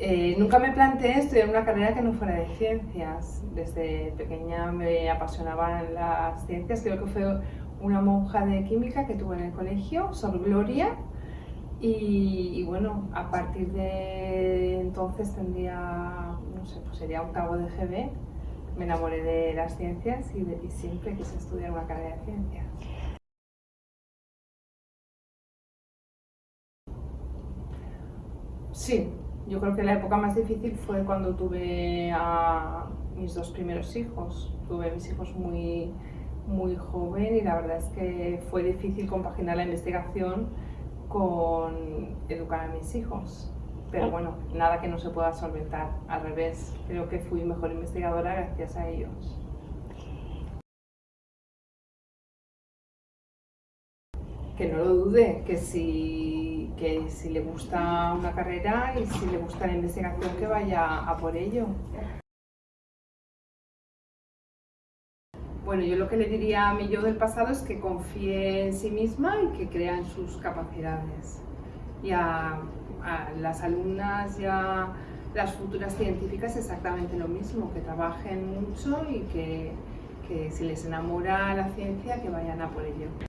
Eh, nunca me planteé estudiar una carrera que no fuera de ciencias. Desde pequeña me apasionaban las ciencias. Creo que fue una monja de química que tuve en el colegio, Sor Gloria. Y, bueno, a partir de entonces tendría, no sé, pues sería octavo de GB. Me enamoré de las ciencias y, y siempre quise estudiar una carrera de ciencias. Sí, yo creo que la época más difícil fue cuando tuve a mis dos primeros hijos. Tuve a mis hijos muy, muy joven y la verdad es que fue difícil compaginar la investigación con educar a mis hijos. Pero ah. bueno, nada que no se pueda solventar, al revés, creo que fui mejor investigadora gracias a ellos. Que no lo dude, que si, que si le gusta una carrera y si le gusta la investigación, que vaya a por ello. Bueno, yo lo que le diría a mi yo del pasado es que confíe en sí misma y que crea en sus capacidades. Y a, las alumnas y a las futuras científicas exactamente lo mismo, que trabajen mucho y que, que si les enamora la ciencia, que vayan a por ello.